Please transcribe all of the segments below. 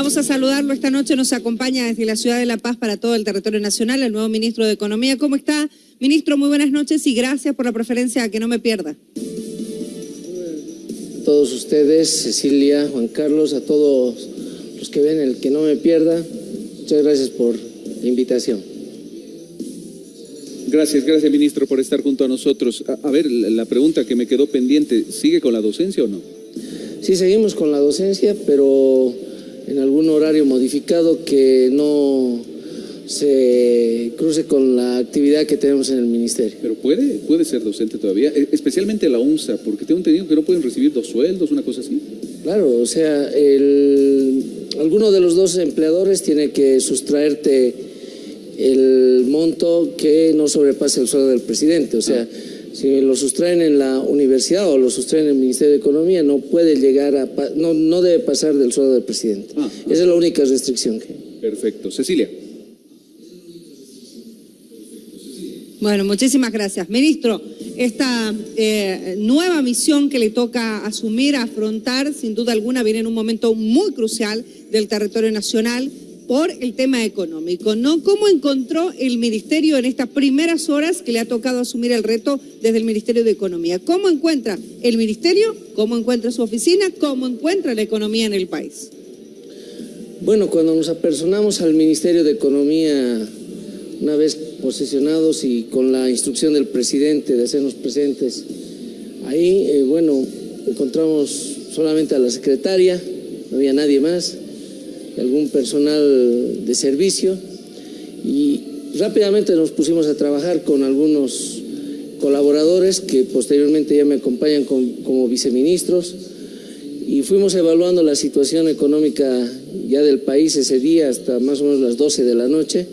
Vamos a saludarlo esta noche. Nos acompaña desde la ciudad de La Paz para todo el territorio nacional el nuevo ministro de Economía. ¿Cómo está? Ministro, muy buenas noches y gracias por la preferencia a que no me pierda. A todos ustedes, Cecilia, Juan Carlos, a todos los que ven el que no me pierda, muchas gracias por la invitación. Gracias, gracias ministro por estar junto a nosotros. A, a ver, la pregunta que me quedó pendiente, ¿sigue con la docencia o no? Sí, seguimos con la docencia, pero en algún horario modificado que no se cruce con la actividad que tenemos en el ministerio. Pero puede, puede ser docente todavía, e- especialmente la UNSA, porque tengo entendido que no pueden recibir dos sueldos, una cosa así. Claro, o sea, el, alguno de los dos empleadores tiene que sustraerte el monto que no sobrepase el sueldo del presidente. O sea, si lo sustraen en la universidad o lo sustraen en el Ministerio de Economía, no puede llegar a, no, no debe pasar del sueldo del presidente. Ah, ah. Esa es la única restricción que Perfecto. Cecilia. Bueno, muchísimas gracias. Ministro, esta eh, nueva misión que le toca asumir, afrontar, sin duda alguna, viene en un momento muy crucial del territorio nacional por el tema económico, ¿no? ¿Cómo encontró el Ministerio en estas primeras horas que le ha tocado asumir el reto desde el Ministerio de Economía? ¿Cómo encuentra el Ministerio? ¿Cómo encuentra su oficina? ¿Cómo encuentra la economía en el país? Bueno, cuando nos apersonamos al Ministerio de Economía, una vez posesionados y con la instrucción del presidente de hacernos presentes, ahí, eh, bueno, encontramos solamente a la secretaria, no había nadie más, algún personal de servicio, y rápidamente nos pusimos a trabajar con algunos colaboradores que posteriormente ya me acompañan con- como viceministros y fuimos evaluando la situación económica ya del país ese día hasta más o menos las 12 de la noche.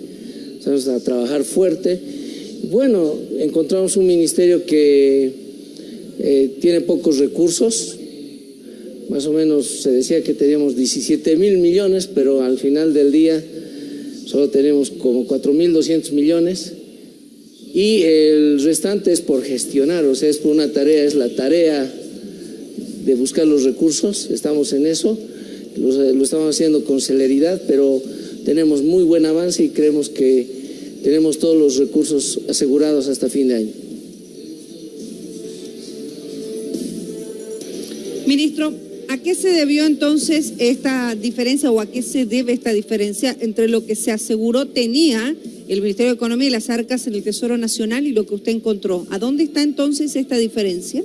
Empezamos a trabajar fuerte. Bueno, encontramos un ministerio que eh, tiene pocos recursos. Más o menos se decía que teníamos 17 mil millones, pero al final del día solo tenemos como 4 mil 200 millones. Y el restante es por gestionar, o sea, es por una tarea, es la tarea de buscar los recursos, estamos en eso, lo, lo estamos haciendo con celeridad, pero tenemos muy buen avance y creemos que tenemos todos los recursos asegurados hasta fin de año. Ministro, ¿a qué se debió entonces esta diferencia o a qué se debe esta diferencia entre lo que se aseguró tenía el Ministerio de Economía y las arcas en el Tesoro Nacional y lo que usted encontró? ¿A dónde está entonces esta diferencia?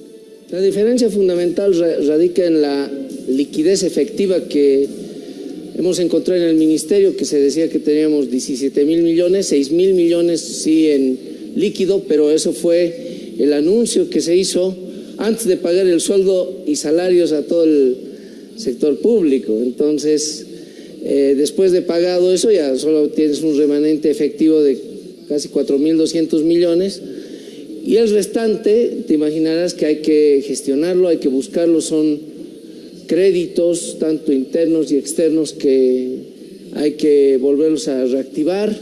La diferencia fundamental ra- radica en la liquidez efectiva que hemos encontrado en el ministerio, que se decía que teníamos 17 mil millones, 6 mil millones sí en líquido, pero eso fue el anuncio que se hizo antes de pagar el sueldo y salarios a todo el sector público. Entonces, eh, después de pagado eso, ya solo tienes un remanente efectivo de casi 4.200 millones. Y el restante, te imaginarás que hay que gestionarlo, hay que buscarlo, son créditos, tanto internos y externos, que hay que volverlos a reactivar,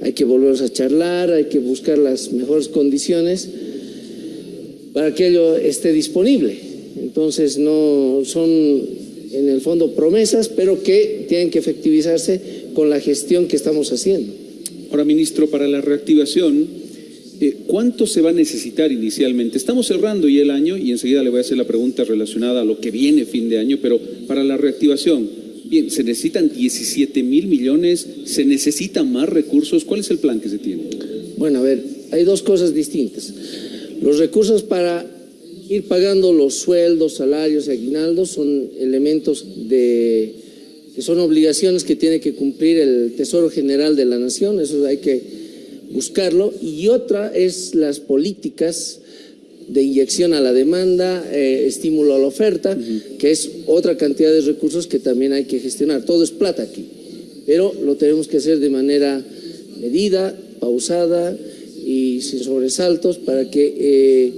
hay que volverlos a charlar, hay que buscar las mejores condiciones para que ello esté disponible. Entonces, no son en el fondo promesas, pero que tienen que efectivizarse con la gestión que estamos haciendo. Ahora, ministro, para la reactivación, eh, ¿cuánto se va a necesitar inicialmente? Estamos cerrando ya el año y enseguida le voy a hacer la pregunta relacionada a lo que viene fin de año, pero para la reactivación, bien, se necesitan 17 mil millones, se necesitan más recursos, ¿cuál es el plan que se tiene? Bueno, a ver, hay dos cosas distintas. Los recursos para ir pagando los sueldos, salarios y aguinaldos son elementos de que son obligaciones que tiene que cumplir el Tesoro General de la Nación, eso hay que buscarlo. Y otra es las políticas de inyección a la demanda, eh, estímulo a la oferta, que es otra cantidad de recursos que también hay que gestionar. Todo es plata aquí, pero lo tenemos que hacer de manera medida, pausada y sin sobresaltos para que eh,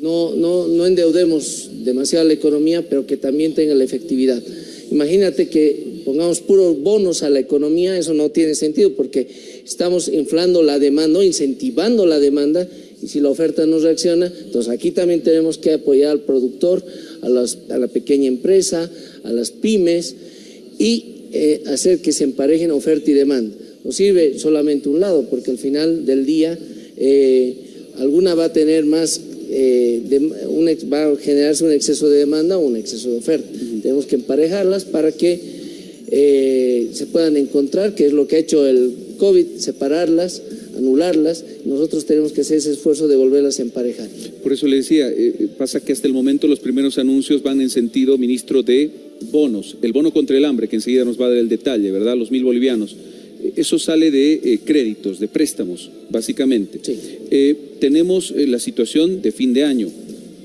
no, no, no endeudemos demasiado la economía, pero que también tenga la efectividad. Imagínate que pongamos puros bonos a la economía, eso no tiene sentido porque estamos inflando la demanda, incentivando la demanda y si la oferta no reacciona, entonces aquí también tenemos que apoyar al productor, a, las- a la pequeña empresa, a las pymes y eh, hacer que se emparejen oferta y demanda. No sirve solamente un lado, porque al final del día eh, alguna va a tener más, eh, un, va a generarse un exceso de demanda o un exceso de oferta. Tenemos que emparejarlas para que se puedan encontrar, que es lo que ha hecho el COVID, separarlas, anularlas. Nosotros tenemos que hacer ese esfuerzo de volverlas a emparejar. Por eso le decía, pasa que hasta el momento los primeros anuncios van en sentido, ministro, de bonos, el bono contra el hambre, que enseguida nos va a dar el detalle, ¿verdad? Los mil bolivianos. Eh, eso sale de eh, créditos, de préstamos, básicamente. Eh, tenemos la situación de fin de año,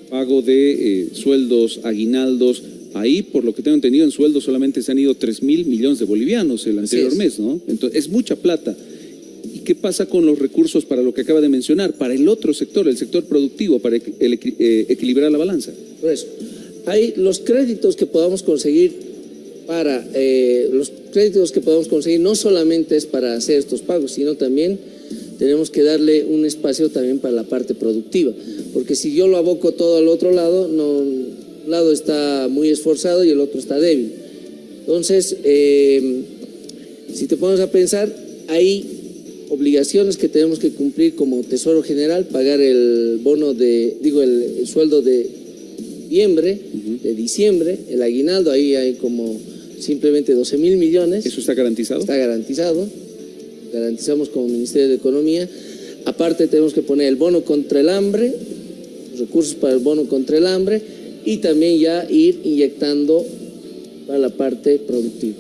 pago de sueldos, aguinaldos. Ahí, por lo que tengo entendido, en sueldos solamente se han ido 3 mil millones de bolivianos el anterior mes, ¿no? Entonces, es mucha plata. ¿Y qué pasa con los recursos para lo que acaba de mencionar? Para el otro sector, el sector productivo, para equilibrar la balanza. Pues, hay los créditos que podamos conseguir para eh, los créditos que podamos conseguir no solamente es para hacer estos pagos, sino también tenemos que darle un espacio también para la parte productiva, porque si yo lo aboco todo al otro lado, no, un lado está muy esforzado y el otro está débil. Entonces, eh, si te pones a pensar, hay obligaciones que tenemos que cumplir como Tesoro General, pagar el bono de, digo, el sueldo de de diciembre, el aguinaldo, ahí hay como simplemente 12 mil millones. ¿Eso está garantizado? Está garantizado, garantizamos como Ministerio de Economía. Aparte tenemos que poner el bono contra el hambre, recursos para el bono contra el hambre y también ya ir inyectando para la parte productiva.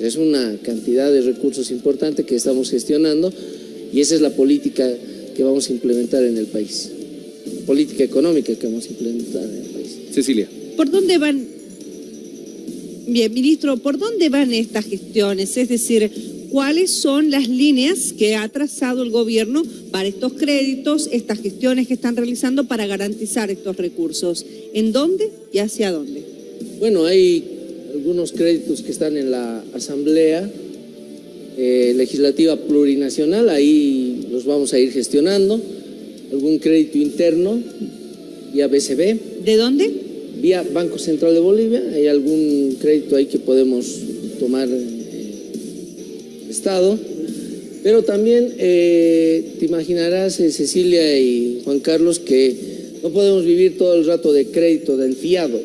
es una cantidad de recursos importante que estamos gestionando y esa es la política que vamos a implementar en el país, política económica que vamos a implementar en el país. Cecilia. ¿Por dónde van? Bien, ministro, ¿por dónde van estas gestiones? Es decir, ¿cuáles son las líneas que ha trazado el gobierno para estos créditos, estas gestiones que están realizando para garantizar estos recursos? ¿En dónde y hacia dónde? Bueno, hay algunos créditos que están en la Asamblea eh, Legislativa Plurinacional, ahí los vamos a ir gestionando. Algún crédito interno vía BCB. ¿De dónde? Vía Banco Central de Bolivia. Hay algún crédito ahí que podemos tomar eh, Estado. Pero también eh, te imaginarás, eh, Cecilia y Juan Carlos, que no podemos vivir todo el rato de crédito, del fiado.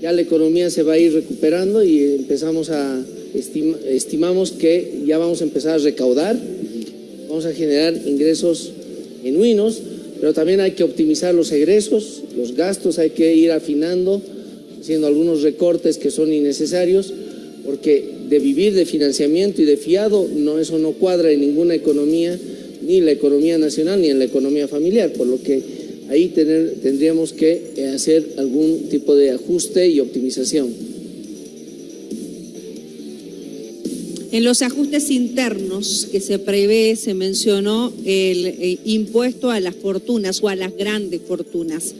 Ya la economía se va a ir recuperando y empezamos a, estimamos que ya vamos a empezar a recaudar, vamos a generar ingresos genuinos pero también hay que optimizar los egresos, los gastos hay que ir afinando, haciendo algunos recortes que son innecesarios, porque de vivir de financiamiento y de fiado, no, eso no cuadra en ninguna economía, ni en la economía nacional ni en la economía familiar, por lo que ahí tendríamos que hacer algún tipo de ajuste y optimización. En los ajustes internos que se prevé, se mencionó el, eh, impuesto a las fortunas o a las grandes fortunas.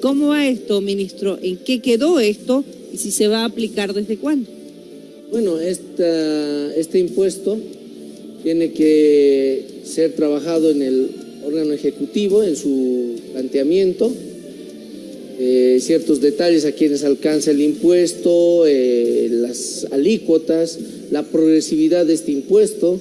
¿Cómo va esto, ministro? ¿En qué quedó esto y si se va a aplicar desde cuándo? Bueno, este impuesto tiene que ser trabajado en el órgano ejecutivo, en su planteamiento, eh, ciertos detalles a quienes alcanza el impuesto, eh, las alícuotas, la progresividad de este impuesto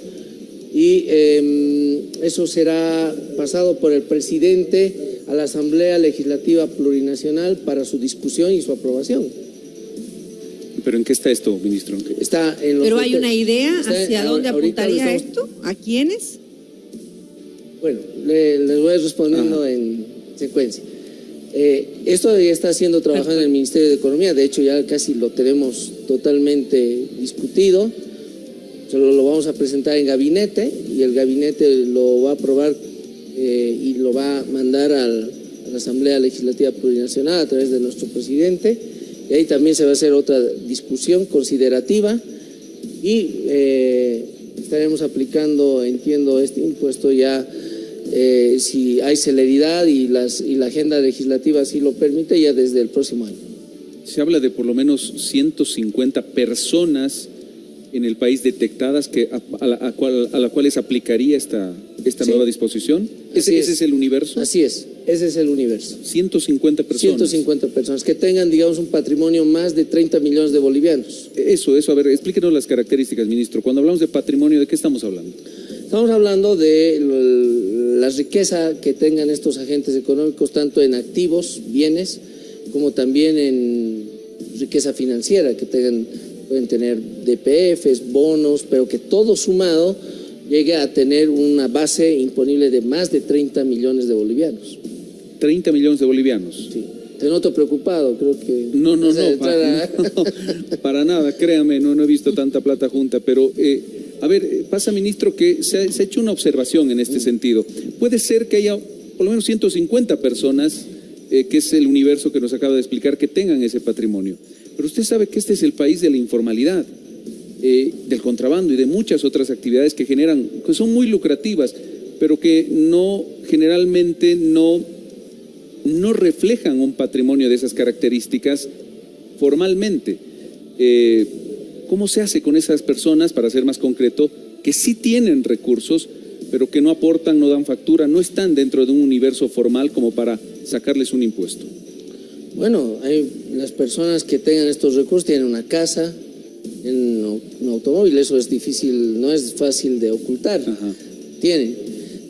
y em, eso será pasado por el presidente a la Asamblea Legislativa Plurinacional para su discusión y su aprobación. ¿Pero en qué está esto, ministro? Está en ¿Pero hay una idea hacia dónde apuntaría esto? ¿A quiénes? Bueno, les voy respondiendo en secuencia. Eh, esto ya está siendo trabajado en el Ministerio de Economía, de hecho ya casi lo tenemos totalmente discutido, solo lo vamos a presentar en gabinete y el gabinete lo va a aprobar eh, y lo va a mandar a la Asamblea Legislativa Plurinacional a través de nuestro presidente y ahí también se va a hacer otra discusión considerativa y eh, estaremos aplicando, entiendo, este impuesto ya eh, si hay celeridad y, las, y la agenda legislativa así lo permite, ya desde el próximo año. Se habla de por lo menos 150 personas en el país detectadas que, a, la, cual, a las cuales aplicaría esta, esta nueva disposición. ¿Ese, ¿Ese es el universo? Así es. Ese es el universo. 150 personas. 150 personas que tengan, digamos, un patrimonio más de 30 millones de bolivianos. Eso, eso. A ver, explíquenos las características, ministro. Cuando hablamos de patrimonio, ¿de qué estamos hablando? Estamos hablando de la riqueza que tengan estos agentes económicos, tanto en activos, bienes, como también en riqueza financiera, que tengan, pueden tener DPFs, bonos, pero que todo sumado llegue a tener una base imponible de más de 30 millones de bolivianos. 30 millones de bolivianos. Sí. Te noto preocupado, creo que... No, no, no, para, para, nada, créame, no, no he visto tanta plata junta, pero... Eh, a ver, eh, pasa, ministro, que se ha, hecho una observación en este sentido. Puede ser que haya por lo menos 150 personas, eh, que es el universo que nos acaba de explicar, que tengan ese patrimonio. Pero usted sabe que este es el país de la informalidad, eh, del contrabando y de muchas otras actividades que generan, que son muy lucrativas, pero que no, generalmente no, no reflejan un patrimonio de esas características formalmente. ¿Cómo se hace con esas personas, para ser más concreto, que sí tienen recursos, pero que no aportan, no dan factura, no están dentro de un universo formal como para sacarles un impuesto? Bueno, hay las personas que tengan estos recursos tienen una casa, en un automóvil, eso es difícil, no es fácil de ocultar. Tienen.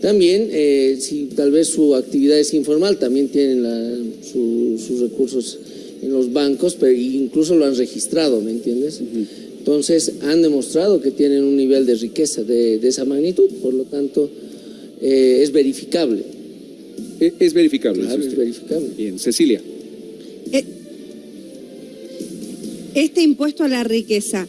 También, eh, si tal vez su actividad es informal, también tienen sus recursos en los bancos, pero incluso lo han registrado, ¿me entiendes? Entonces han demostrado que tienen un nivel de riqueza de, esa magnitud, por lo tanto eh, es verificable. E, es, verificable. es verificable. Bien, Cecilia. Este impuesto a la riqueza,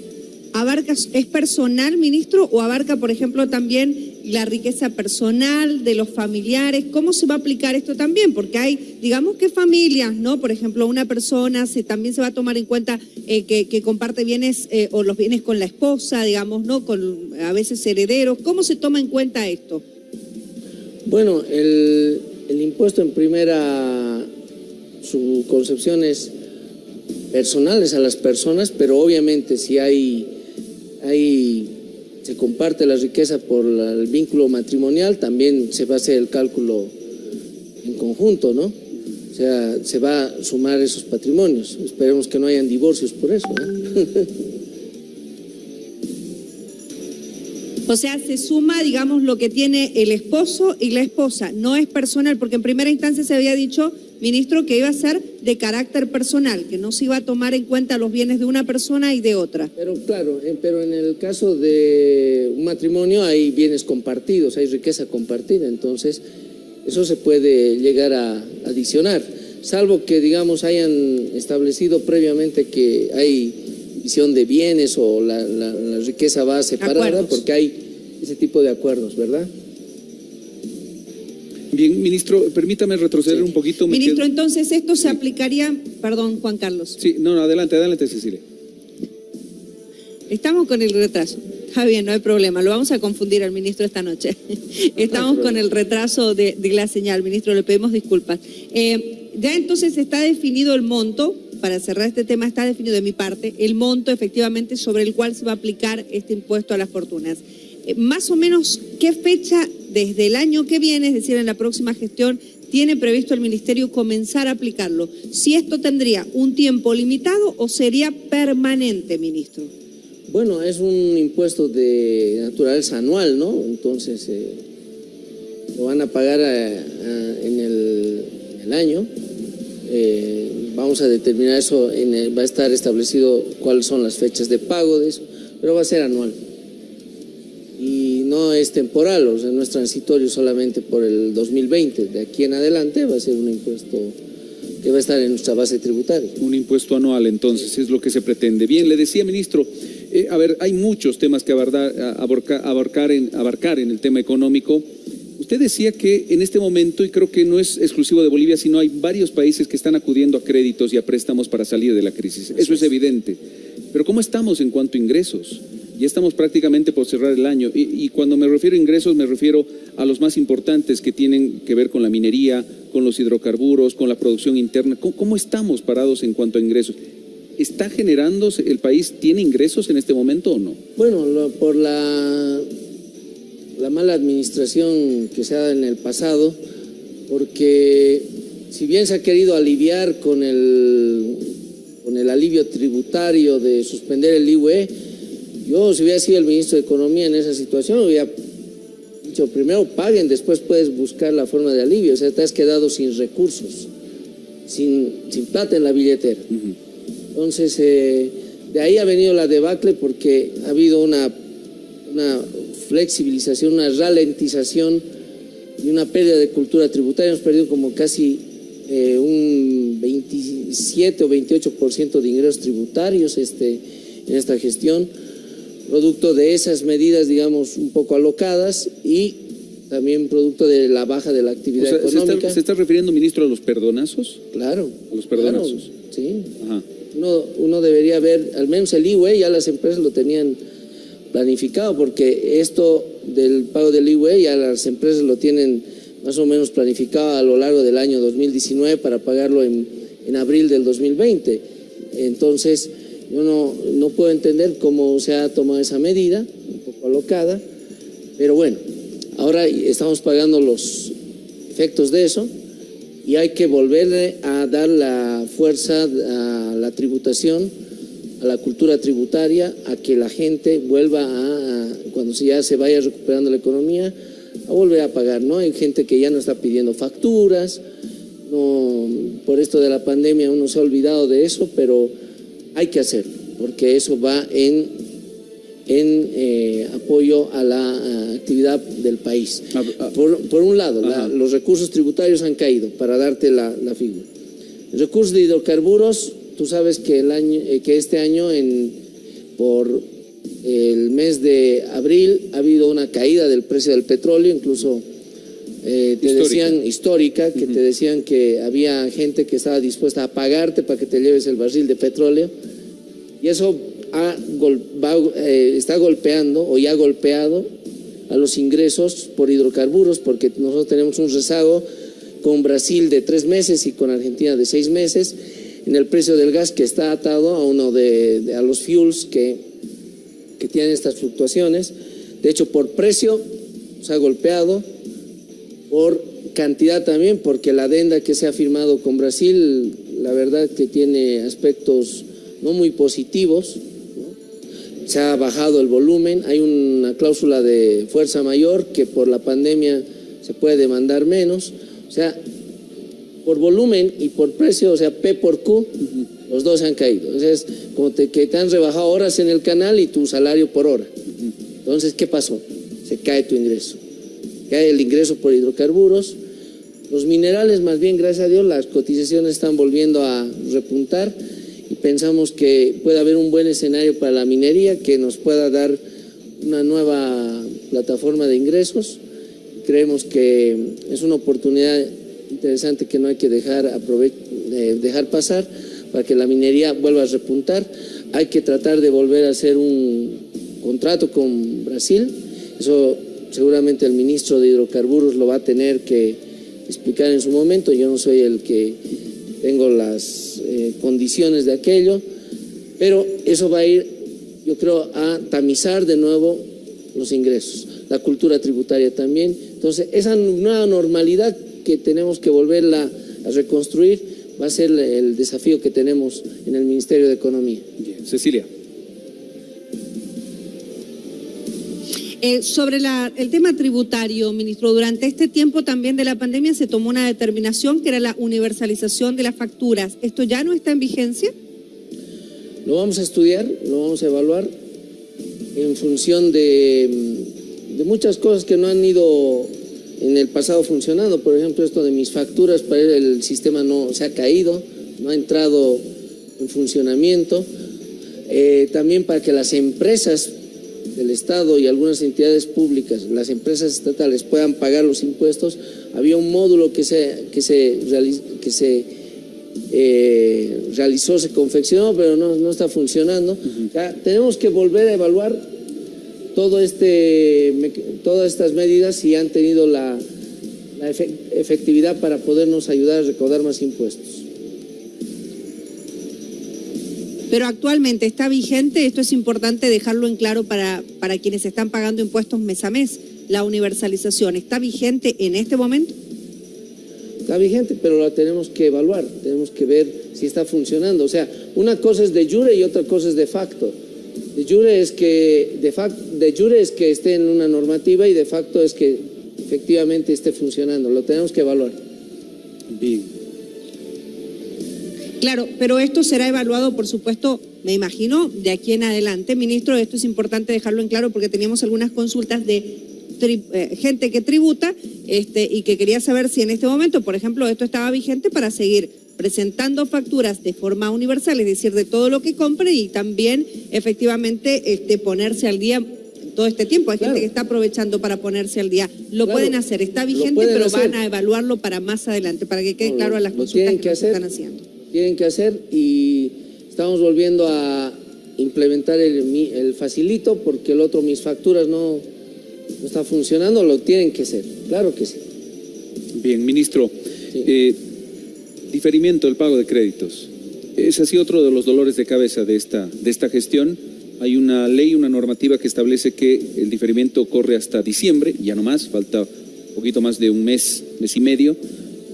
abarca, ¿es personal, ministro, o abarca, por ejemplo, también la riqueza personal de los familiares, ¿cómo se va a aplicar esto también? Porque hay, digamos que familias, ¿no? Por ejemplo, una persona también se va a tomar en cuenta eh, que, comparte bienes eh, o los bienes con la esposa, digamos, ¿no? Con a veces herederos. ¿Cómo se toma en cuenta esto? Bueno, el impuesto en primera, su concepción es personales a las personas, pero obviamente si hay, hay se comparte la riqueza por el vínculo matrimonial, también se va a hacer el cálculo en conjunto, ¿no? O sea, se va a sumar esos patrimonios. Esperemos que no hayan divorcios por eso. O sea, se suma, digamos, lo que tiene el esposo y la esposa. No es personal, porque en primera instancia se había dicho ministro, que iba a ser de carácter personal, que no se iba a tomar en cuenta los bienes de una persona y de otra. Pero claro, pero en el caso de un matrimonio hay bienes compartidos, hay riqueza compartida, entonces eso se puede llegar a adicionar, salvo que digamos hayan establecido previamente que hay visión de bienes o la, riqueza va separada, porque hay ese tipo de acuerdos, ¿verdad? Bien, ministro, permítame retroceder un poquito. Ministro, entonces esto se aplicaría, perdón, Juan Carlos. Sí, no, no, adelante, adelante, Cecilia. Estamos con el retraso. Está bien, no hay problema. Lo vamos a confundir al ministro esta noche. Estamos con el retraso de, la señal. Ministro, le pedimos disculpas. Eh, ya entonces está definido el monto, para cerrar este tema, está definido de mi parte, el monto efectivamente sobre el cual se va a aplicar este impuesto a las fortunas. Eh, más o menos, ¿qué fecha desde el año que viene, es decir, en la próxima gestión, tiene previsto el Ministerio comenzar a aplicarlo? Si esto tendría un tiempo limitado o sería permanente, ministro. Bueno, es un impuesto de naturaleza anual, ¿no? Entonces, eh, lo van a pagar eh, en, el, año. vamos a determinar eso, va a estar establecido cuáles son las fechas de pago de eso, pero va a ser anual no es temporal, o sea, no es transitorio solamente por el 2020. De aquí en adelante va a ser un impuesto que va a estar en nuestra base tributaria. Un impuesto anual, entonces, es lo que se pretende. Bien, le decía, ministro, eh, a ver, hay muchos temas que abarcar, en, abarcar en el tema económico. Usted decía que en este momento, y creo que no es exclusivo de Bolivia, sino hay varios países que están acudiendo a créditos y a préstamos para salir de la crisis. Eso es evidente. Pero ¿cómo estamos en cuanto a ingresos? Ya estamos prácticamente por cerrar el año y, cuando me refiero a ingresos me refiero a los más importantes que tienen que ver con la minería, con los hidrocarburos, con la producción interna. ¿Cómo, estamos parados en cuanto a ingresos? ¿Está generando el país, tiene ingresos en este momento o no? Bueno, por la, la mala administración que se ha dado en el pasado, porque si bien se ha querido aliviar con el, con el alivio tributario de suspender el IUE, yo si hubiera sido el ministro de Economía en esa situación, hubiera dicho primero paguen, después puedes buscar la forma de alivio, o sea, te has quedado sin recursos, sin, sin plata en la billetera. Entonces, eh, de ahí ha venido la debacle porque ha habido una, una flexibilización, una ralentización y una pérdida de cultura tributaria. Hemos perdido como casi eh, un 27 o 28% de ingresos tributarios este, en esta gestión, producto de esas medidas, digamos, un poco alocadas y también producto de la baja de la actividad económica. ¿se está, refiriendo, ministro, a los perdonazos? Claro. A los perdonazos. sí. Uno, uno debería ver, al menos el IWE, ya las empresas lo tenían planificado, porque esto del pago del IWE ya las empresas lo tienen más o menos planificado a lo largo del año 2019 para pagarlo en, en abril del 2020. Entonces, yo no, no puedo entender cómo se ha tomado esa medida, un poco alocada, pero bueno, ahora estamos pagando los efectos de eso y hay que volverle a dar la fuerza a la tributación, a la cultura tributaria, a que la gente vuelva a, cuando ya se vaya recuperando la economía, a volver a pagar, ¿no? Hay gente que ya no está pidiendo facturas, no, por esto de la pandemia uno se ha olvidado de eso, pero hay que hacerlo, porque eso va en, en eh, apoyo a la actividad del país. Ah, ah. Por, un lado, los recursos tributarios han caído, para darte la, figura. El recurso de hidrocarburos, tú sabes que, el año, eh, que este año en, por el mes de abril ha habido una caída del precio del petróleo, incluso eh, te decían histórica, que te decían que había gente que estaba dispuesta a pagarte para que te lleves el barril de petróleo, y eso eh, está golpeando o ya ha golpeado a los ingresos por hidrocarburos, porque nosotros tenemos un rezago con Brasil de tres meses y con Argentina de seis meses en el precio del gas que está atado a uno de a los fuels que que tienen estas fluctuaciones. De hecho, por precio se ha golpeado, por cantidad también, porque la adenda que se ha firmado con Brasil, la verdad que tiene aspectos no muy positivos. Se ha bajado el volumen, hay una cláusula de fuerza mayor que por la pandemia se puede demandar menos. O sea, por volumen y por precio, o sea, P por Q, los dos han caído. Entonces, como te, que te han rebajado horas en el canal y tu salario por hora. Entonces, ¿qué pasó? Se cae tu ingreso. Cae el ingreso por hidrocarburos. Los minerales, más bien, gracias a Dios, las cotizaciones están volviendo a repuntar y pensamos que puede haber un buen escenario para la minería que nos pueda dar una nueva plataforma de ingresos. Creemos que es una oportunidad interesante que no hay que dejar, eh, dejar pasar para que la minería vuelva a repuntar. Hay que tratar de volver a hacer un contrato con Brasil. Eso seguramente el ministro de Hidrocarburos lo va a tener que explicar en su momento. Yo no soy el que tengo las eh, condiciones de aquello, pero eso va a ir, yo creo, a tamizar de nuevo los ingresos, la cultura tributaria también. Entonces, esa nueva normalidad que tenemos que volverla a reconstruir va a ser el desafío que tenemos en el Ministerio de Economía. Cecilia. Eh, sobre el tema tributario, ministro, durante este tiempo también de la pandemia se tomó una determinación que era la universalización de las facturas. ¿Esto ya no está en vigencia? Lo vamos a estudiar, lo vamos a evaluar en función de, muchas cosas que no han ido en el pasado funcionando. Por ejemplo, esto de mis facturas, para el sistema no se ha caído, no ha entrado en funcionamiento. Eh, también para que las empresas del Estado y algunas entidades públicas, las empresas estatales puedan pagar los impuestos, había un módulo que se, que se, que se eh, realizó, se confeccionó, pero no, no está funcionando. tenemos que volver a evaluar todo este, todas estas medidas si han tenido la, efectividad para podernos ayudar a recaudar más impuestos. Pero actualmente está vigente, esto es importante dejarlo en claro para, para quienes están pagando impuestos mes a mes, la universalización, ¿está vigente en este momento? Está vigente, pero la tenemos que evaluar, tenemos que ver si está funcionando. O sea, una cosa es de jure y otra cosa es de facto. De jure es que, de, de jure es que esté en una normativa y de facto es que efectivamente esté funcionando. Lo tenemos que evaluar. Bien. Claro, pero esto será evaluado, por supuesto, me imagino, de aquí en adelante. Ministro, esto es importante dejarlo en claro porque teníamos algunas consultas de eh, gente que tributa este, y que quería saber si en este momento, por ejemplo, esto estaba vigente para seguir presentando facturas de forma universal, es decir, de todo lo que compre y también efectivamente este, ponerse al día todo este tiempo. Hay gente que está aprovechando para ponerse al día. Lo pueden hacer, está vigente, pero van a evaluarlo para más adelante, para que quede claro a las consultas que, están haciendo. Tienen que hacer y estamos volviendo a implementar el, el facilito porque el otro, mis facturas no no está funcionando, lo tienen que hacer, claro que sí. Bien, ministro, eh, diferimiento del pago de créditos. Es así otro de los dolores de cabeza de esta, de esta gestión. Hay una ley, una normativa que establece que el diferimiento corre hasta diciembre, ya no más, falta un poquito más de un mes, mes y medio,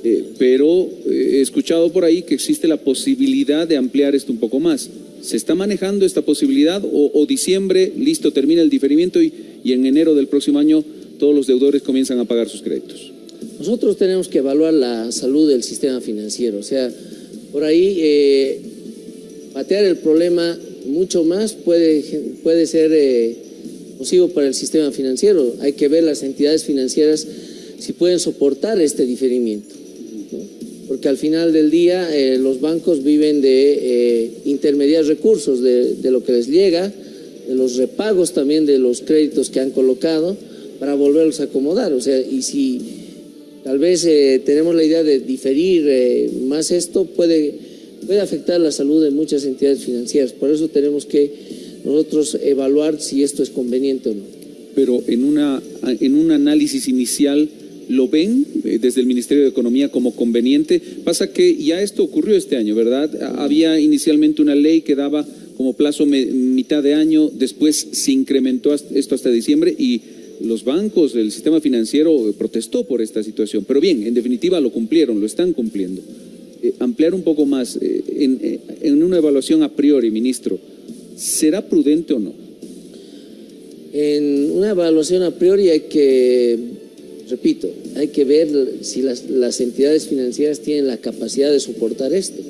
eh, pero eh, he escuchado por ahí que existe la posibilidad de ampliar esto un poco más. ¿Se está manejando esta posibilidad o, diciembre, listo, termina el diferimiento y, en enero del próximo año todos los deudores comienzan a pagar sus créditos? Nosotros tenemos que evaluar la salud del sistema financiero, o sea, por ahí eh, patear el problema mucho más puede, puede ser eh, nocivo para el sistema financiero. Hay que ver las entidades financieras si pueden soportar este diferimiento porque al final del día eh, los bancos viven de eh, intermediar recursos, de, lo que les llega, de los repagos también de los créditos que han colocado para volverlos a acomodar. O sea, y si tal vez eh, tenemos la idea de diferir eh, más esto, puede, puede afectar la salud de muchas entidades financieras. Por eso tenemos que nosotros evaluar si esto es conveniente o no. Pero en, una, en un análisis inicial lo ven eh, desde el Ministerio de Economía como conveniente. Pasa que ya esto ocurrió este año, ¿verdad? Había inicialmente una ley que daba como plazo mitad de año, después se incrementó esto hasta diciembre y los bancos, el sistema financiero eh, protestó por esta situación. Pero bien, en definitiva lo cumplieron, lo están cumpliendo. Eh, ampliar un poco más, en, en una evaluación a priori, ministro, ¿será prudente o no? En una evaluación a priori hay que repito, hay que ver si las, entidades financieras tienen la capacidad de soportar esto.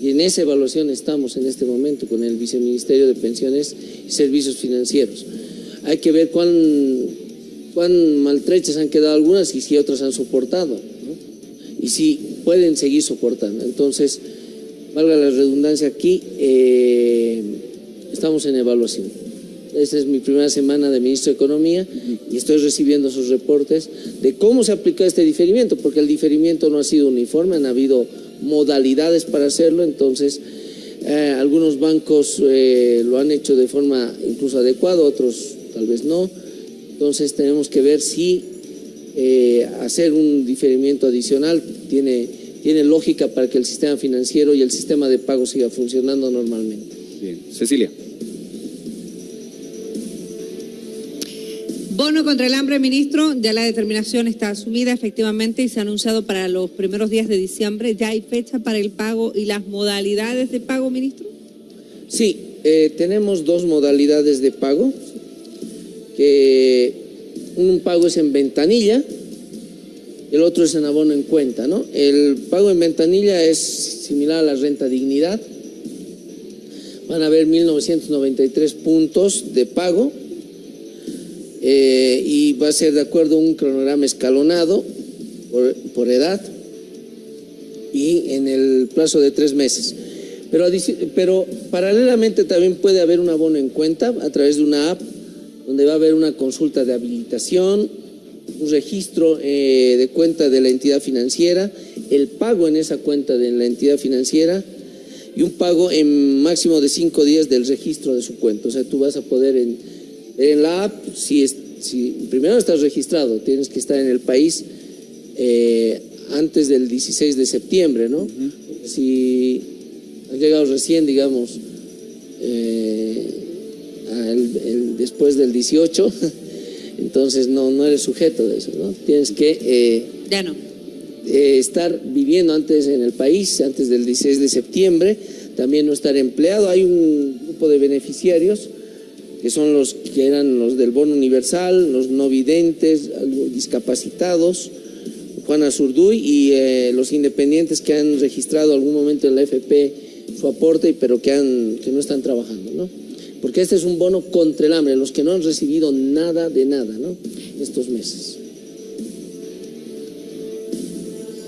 Y en esa evaluación estamos en este momento con el Viceministerio de Pensiones y Servicios Financieros. Hay que ver cuán, maltrechas han quedado algunas y si otras han soportado. Y si pueden seguir soportando. Entonces, valga la redundancia aquí, eh, estamos en evaluación. Esta es mi primera semana de ministro de Economía y estoy recibiendo sus reportes de cómo se aplica este diferimiento, porque el diferimiento no ha sido uniforme, han habido modalidades para hacerlo, entonces eh, algunos bancos eh, lo han hecho de forma incluso adecuada, otros tal vez no. Entonces tenemos que ver si eh, hacer un diferimiento adicional tiene, tiene lógica para que el sistema financiero y el sistema de pago siga funcionando normalmente. Bien. Cecilia. Bono contra el hambre, ministro, ya la determinación está asumida efectivamente y se ha anunciado para los primeros días de diciembre. ¿Ya hay fecha para el pago y las modalidades de pago, ministro? Sí, eh, tenemos dos modalidades de pago, que un pago es en ventanilla, el otro es en abono en cuenta, ¿no? El pago en ventanilla es similar a la renta dignidad, van a haber 1.993 puntos de pago, eh, y va a ser de acuerdo a un cronograma escalonado por, edad y en el plazo de tres meses. Pero, pero paralelamente también puede haber un abono en cuenta a través de una app donde va a haber una consulta de habilitación, un registro eh, de cuenta de la entidad financiera, el pago en esa cuenta de la entidad financiera y un pago en máximo de cinco días del registro de su cuenta. O sea, tú vas a poder en la app, si, si primero estás registrado, tienes que estar en el país eh, antes del 16 de septiembre, ¿no? Si has llegado recién, digamos, eh, después del 18, entonces no, no eres sujeto de eso, ¿no? Tienes que... Eh, ya no. eh, estar viviendo antes en el país, antes del 16 de septiembre, también no estar empleado. Hay un grupo de beneficiarios que son los que eran los del bono universal, los no videntes, discapacitados, Juana Zurduy y eh, los independientes que han registrado algún momento en la FP su aporte, pero que, han, que no están trabajando, ¿no? Porque este es un bono contra el hambre, los que no han recibido nada de nada, ¿no? Estos meses.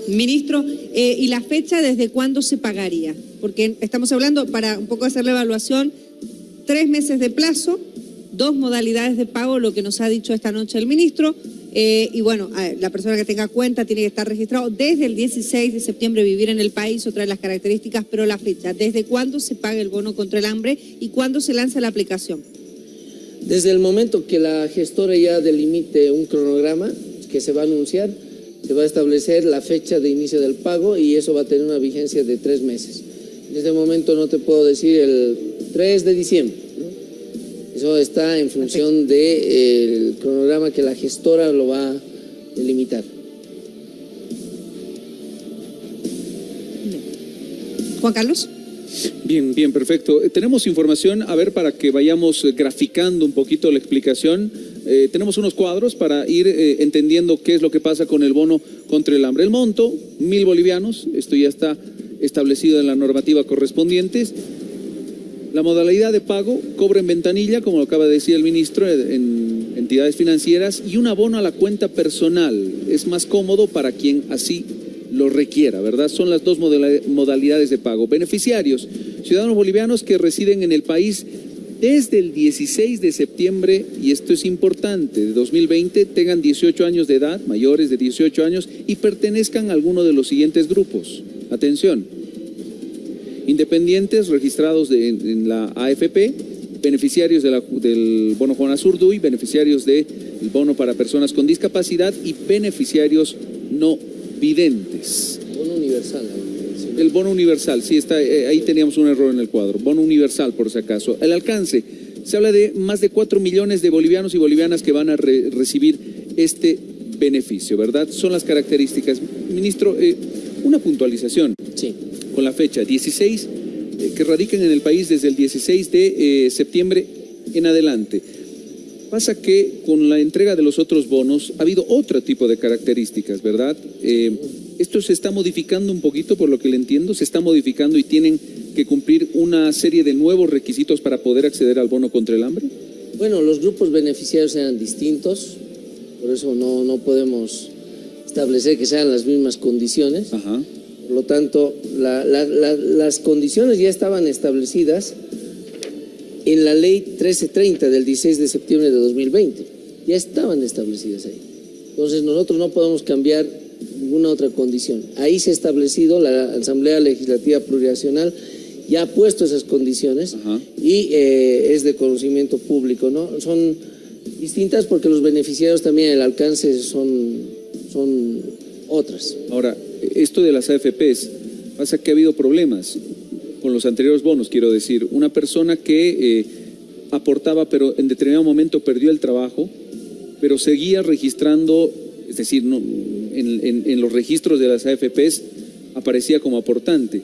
Ministro, eh, ¿y la fecha desde cuándo se pagaría? Porque estamos hablando, para un poco hacer la evaluación, tres meses de plazo, dos modalidades de pago, lo que nos ha dicho esta noche el ministro. Eh, y bueno, la persona que tenga cuenta tiene que estar registrado desde el 16 de septiembre, vivir en el país, otra de las características, pero la fecha, ¿desde cuándo se paga el bono contra el hambre y cuándo se lanza la aplicación? Desde el momento que la gestora ya delimite un cronograma que se va a anunciar, se va a establecer la fecha de inicio del pago y eso va a tener una vigencia de tres meses. En este momento no te puedo decir el 3 de diciembre eso está en función del cronograma que la gestora lo va a delimitar. Juan Carlos. Bien, bien, perfecto. Eh, tenemos información, a ver, para que vayamos eh, graficando un poquito la explicación. Eh, tenemos unos cuadros para ir entendiendo qué es lo que pasa con el bono contra el hambre. El monto, mil bolivianos, esto ya está establecido en la normativa correspondiente. La modalidad de pago, cobra en ventanilla, como lo acaba de decir el ministro, en entidades financieras y un abono a la cuenta personal. Es más cómodo para quien así lo requiera, ¿verdad? Son las dos modalidades de pago. Beneficiarios, ciudadanos bolivianos que residen en el país desde el 16 de septiembre, y esto es importante, de 2020, tengan 18 años de edad, mayores de 18 años, y pertenezcan a alguno de los siguientes grupos. Atención, independientes registrados en, la AFP, beneficiarios del bono Juan Azurduy, beneficiarios del bono para personas con discapacidad y beneficiarios no videntes. Bono universal. El bono universal, sí, está, eh, ahí teníamos un error en el cuadro. Bono universal, por si acaso. El alcance, se habla de más de 4 millones de bolivianos y bolivianas que van a recibir este beneficio, ¿verdad? Son las características. Ministro, eh, una puntualización. Sí con la fecha 16, eh, que radican en el país desde el 16 de eh, septiembre en adelante. Pasa que con la entrega de los otros bonos ha habido otro tipo de características, ¿verdad? Eh, esto se está modificando un poquito, por lo que le entiendo, se está modificando y tienen que cumplir una serie de nuevos requisitos para poder acceder al bono contra el hambre. Bueno, los grupos beneficiarios eran distintos, por eso no, no podemos establecer que sean las mismas condiciones. Ajá. Por lo tanto, las condiciones ya estaban establecidas en la ley 1330 del 16 de septiembre de 2020. Ya estaban establecidas ahí. Entonces nosotros no podemos cambiar ninguna otra condición. Ahí se ha establecido, la Asamblea Legislativa Plurinacional ya ha puesto esas condiciones y eh, es de conocimiento público. ¿no? Son distintas porque los beneficiarios también el alcance son, son otras. Ahora, esto de las AFPs, pasa que ha habido problemas con los anteriores bonos, quiero decir. Una persona que eh, aportaba, pero en determinado momento perdió el trabajo, pero seguía registrando, es decir, en, los registros de las AFPs aparecía como aportante,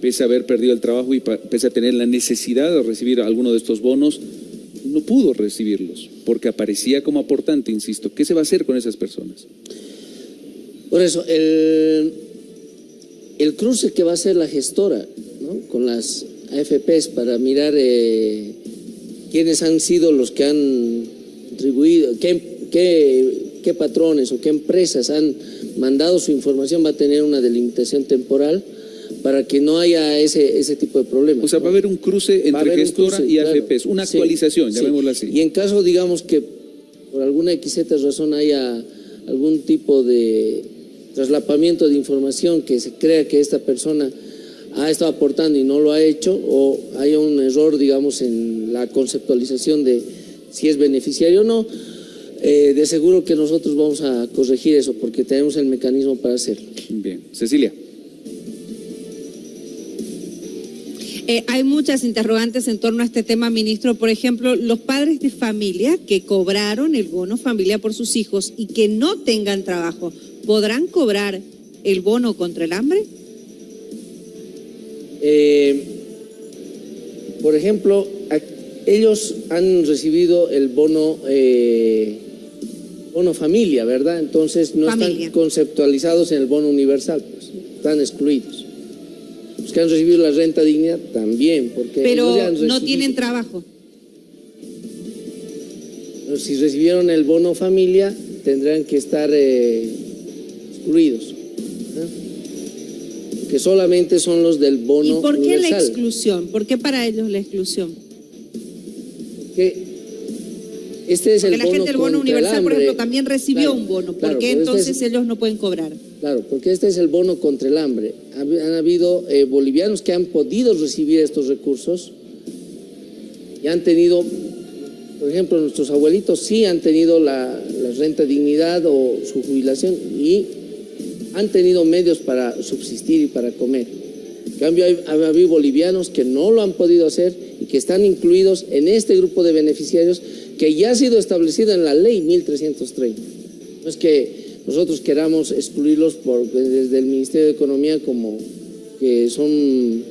pese a haber perdido el trabajo y pese a tener la necesidad de recibir alguno de estos bonos, no pudo recibirlos, porque aparecía como aportante, insisto. ¿Qué se va a hacer con esas personas? Por eso, el, el cruce que va a hacer la gestora con las AFPs para mirar eh, quiénes han sido los que han contribuido, qué, qué, patrones o qué empresas han mandado su información, va a tener una delimitación temporal para que no haya ese, ese tipo de problemas. O sea, va a haber un cruce entre gestora y AFPs, una actualización, llamémosla así. Y en caso, digamos, que por alguna XZ razón haya algún tipo de traslapamiento de información que se crea que esta persona ha estado aportando y no lo ha hecho o hay un error, digamos, en la conceptualización de si es beneficiario o no, eh, de seguro que nosotros vamos a corregir eso porque tenemos el mecanismo para hacerlo. Bien. Cecilia. Eh, hay muchas interrogantes en torno a este tema, ministro. Por ejemplo, los padres de familia que cobraron el bono familia por sus hijos y que no tengan trabajo, podrán cobrar el bono contra el hambre? Eh, por ejemplo, ellos han recibido el bono, eh, bono familia, ¿verdad? Entonces no están conceptualizados en el bono universal, pues, están excluidos. Los que han recibido la renta digna también, porque pero no tienen trabajo. Si recibieron el bono familia, tendrán que estar eh, excluidos que solamente son los del bono ¿Y por qué la exclusión? ¿Por qué para ellos la exclusión? Que este es Porque el la bono gente del bono universal, por ejemplo, también recibió un bono. ¿Por qué este entonces ellos no pueden cobrar? Claro, porque este es el bono contra el hambre. Han habido eh, bolivianos que han podido recibir estos recursos y han tenido, por ejemplo, nuestros abuelitos sí han tenido la, la renta dignidad o su jubilación y han tenido medios para subsistir y para comer. En cambio, hay, habido bolivianos que no lo han podido hacer y que están incluidos en este grupo de beneficiarios que ya ha sido establecido en la ley 1330. No es que nosotros queramos excluirlos por, desde el Ministerio de Economía como que son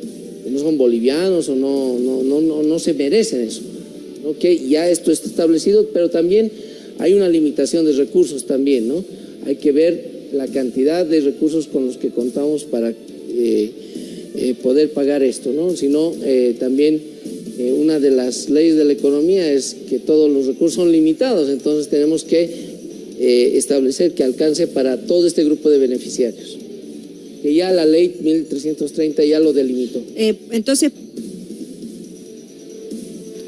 no son bolivianos o no, no, no, no, se merecen eso. Que ya esto está establecido, pero también hay una limitación de recursos también, ¿no? Hay que ver la cantidad de recursos con los que contamos para eh, eh, poder pagar esto, ¿no? Sino eh, también una de las leyes de la economía es que todos los recursos son limitados, entonces tenemos que establecer que alcance para todo este grupo de beneficiarios. Que ya la ley 1330 ya lo delimitó. entonces,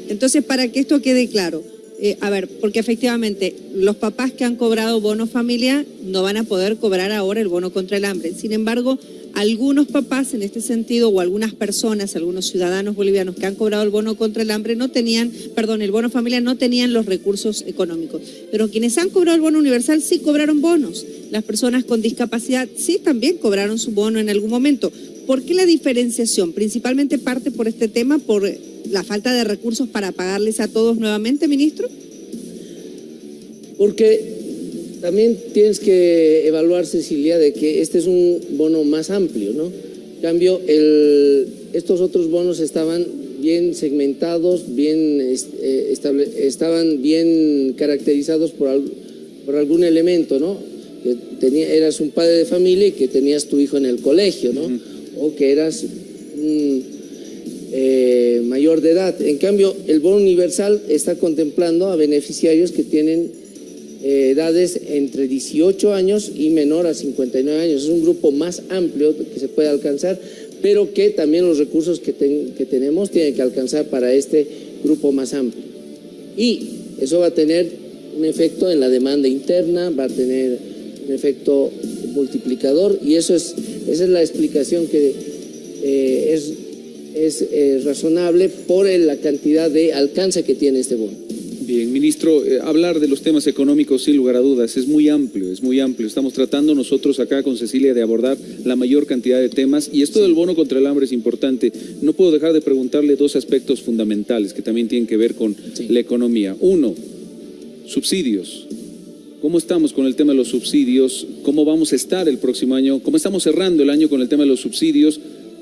entonces, para que esto quede claro, eh, a ver, porque efectivamente los papás que han cobrado bono familia no van a poder cobrar ahora el bono contra el hambre. Sin embargo, algunos papás en este sentido o algunas personas, algunos ciudadanos bolivianos que han cobrado el bono contra el hambre no tenían, perdón, el bono familia no tenían los recursos económicos. Pero quienes han cobrado el bono universal sí cobraron bonos. Las personas con discapacidad sí también cobraron su bono en algún momento. ¿Por qué la diferenciación? Principalmente parte por este tema, por la falta de recursos para pagarles a todos nuevamente, ministro? Porque también tienes que evaluar, Cecilia, de que este es un bono más amplio, ¿no? En cambio, el, estos otros bonos estaban bien segmentados, bien eh, estaban bien caracterizados por, por algún elemento, ¿no? Que tenía, eras un padre de familia y que tenías tu hijo en el colegio, ¿no? O que eras eh, mayor de edad. En cambio, el bono universal está contemplando a beneficiarios que tienen eh, edades entre 18 años y menor a 59 años. Es un grupo más amplio que se puede alcanzar, pero que también los recursos que, que tenemos tienen que alcanzar para este grupo más amplio. Y eso va a tener un efecto en la demanda interna, va a tener un efecto multiplicador y eso es, esa es la explicación que eh, es es eh, razonable por la cantidad de alcance que tiene este bono. Bien, ministro, eh, hablar de los temas económicos sin lugar a dudas es muy amplio, es muy amplio. Estamos tratando nosotros acá con Cecilia de abordar la mayor cantidad de temas y esto del bono contra el hambre es importante. No puedo dejar de preguntarle dos aspectos fundamentales que también tienen que ver con la economía. Uno, subsidios. ¿Cómo estamos con el tema de los subsidios? ¿Cómo vamos a estar el próximo año? ¿Cómo estamos cerrando el año con el tema de los subsidios?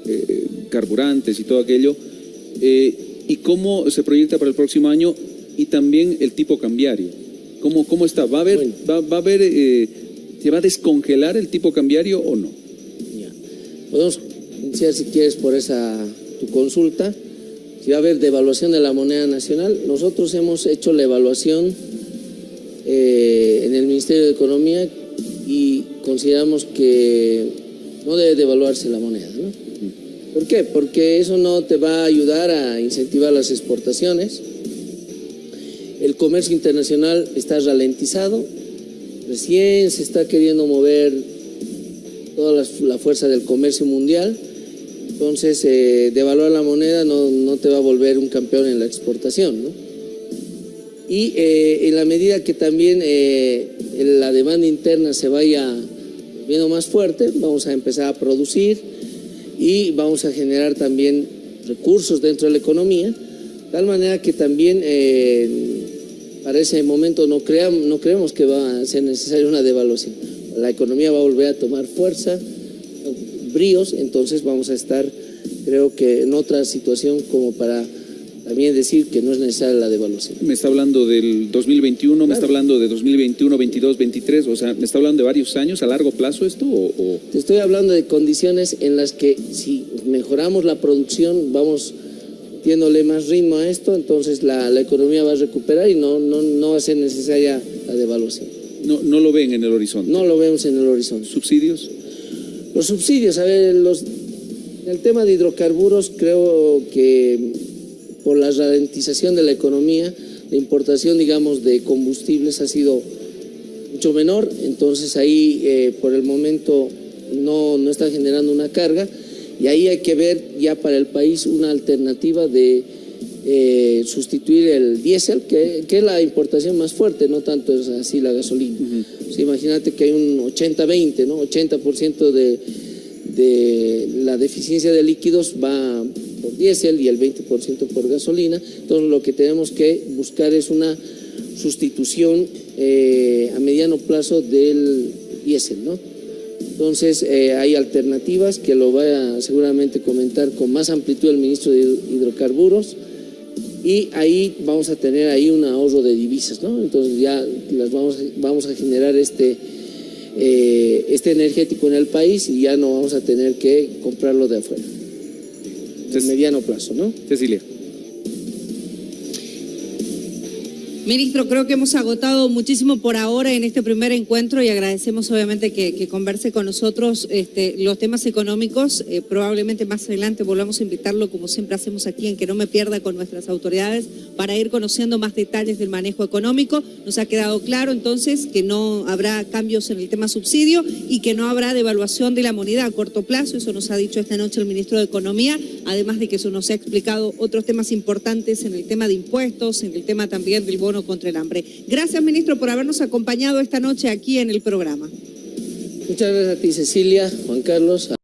Eh, carburantes y todo aquello, eh, y cómo se proyecta para el próximo año y también el tipo cambiario. ¿Cómo, cómo está? ¿Va a haber, va, a haber eh, se va a descongelar el tipo cambiario o no? Podemos iniciar si quieres por esa tu consulta. Si va a haber devaluación de la moneda nacional, nosotros hemos hecho la evaluación en el Ministerio de Economía y consideramos que no debe devaluarse la moneda. ¿no? ¿Por qué? Porque eso no te va a ayudar a incentivar las exportaciones. El comercio internacional está ralentizado, recién se está queriendo mover toda la, fuerza del comercio mundial, entonces eh, devaluar la moneda no, te va a volver un campeón en la exportación. Y eh, en la medida que también eh, la demanda interna se vaya viendo más fuerte, vamos a empezar a producir, y vamos a generar también recursos dentro de la economía, tal manera que también eh, para ese momento no, no creemos que va a ser necesaria una devaluación. La economía va a volver a tomar fuerza, bríos, entonces vamos a estar, creo que en otra situación como para también decir que no es necesaria la devaluación. Me está hablando del 2021, me está hablando de 2021, 22, 23, o sea, ¿me está hablando de varios años a largo plazo esto? O, o... Te estoy hablando de condiciones en las que si mejoramos la producción, vamos dándole más ritmo a esto, entonces la, la economía va a recuperar y no, no, no va a ser necesaria la devaluación. No, no lo ven en el horizonte. No lo vemos en el horizonte. ¿Subsidios? Los subsidios, a ver, los, el tema de hidrocarburos creo que por la ralentización de la economía, la importación, digamos, de combustibles ha sido mucho menor, entonces ahí eh, por el momento no, no está generando una carga y ahí hay que ver ya para el país una alternativa de eh, sustituir el diésel, que, que, es la importación más fuerte, no tanto es así la gasolina. Uh -huh. Imagínate que hay un 80-20, ¿no? 80% de, de la deficiencia de líquidos va diésel y el 20% por gasolina. Entonces lo que tenemos que buscar es una sustitución eh, a mediano plazo del diésel, ¿no? Entonces eh, hay alternativas que lo va a seguramente comentar con más amplitud el ministro de Hidrocarburos y ahí vamos a tener ahí un ahorro de divisas, ¿no? Entonces ya las vamos, vamos a generar este, eh, este energético en el país y ya no vamos a tener que comprarlo de afuera mediano plazo, ¿no? Cecilia. Ministro, creo que hemos agotado muchísimo por ahora en este primer encuentro y agradecemos obviamente que, converse con nosotros este, los temas económicos. Eh, probablemente más adelante volvamos a invitarlo, como siempre hacemos aquí, en que no me pierda con nuestras autoridades para ir conociendo más detalles del manejo económico. Nos ha quedado claro entonces que no habrá cambios en el tema subsidio y que no habrá devaluación de la moneda a corto plazo. Eso nos ha dicho esta noche el ministro de Economía, además de que eso nos ha explicado otros temas importantes en el tema de impuestos, en el tema también del bono contra el hambre. Gracias, ministro, por habernos acompañado esta noche aquí en el programa. Muchas gracias a ti, Cecilia, Juan Carlos.